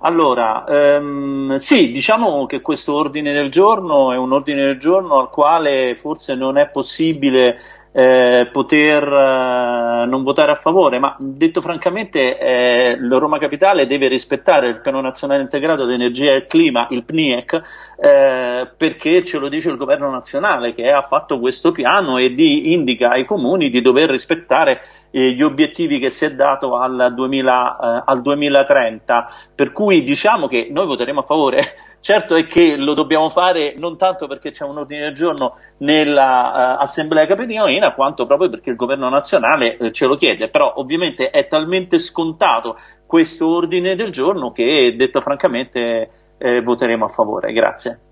Allora, ehm, sì, diciamo che questo ordine del giorno è un ordine del giorno al quale forse non è possibile eh, poter eh, non votare a favore, ma detto francamente eh, Roma Capitale deve rispettare il Piano Nazionale Integrato di Energia e Clima, il PNIEC, eh, perché ce lo dice il Governo Nazionale che ha fatto questo piano e di, indica ai comuni di dover rispettare eh, gli obiettivi che si è dato al, 2000, eh, al 2030, per cui diciamo che noi voteremo a favore. Certo è che lo dobbiamo fare non tanto perché c'è un ordine del giorno nell'Assemblea uh, Capitolina, quanto proprio perché il governo nazionale uh, ce lo chiede, però ovviamente è talmente scontato questo ordine del giorno che, detto francamente, eh, voteremo a favore. Grazie.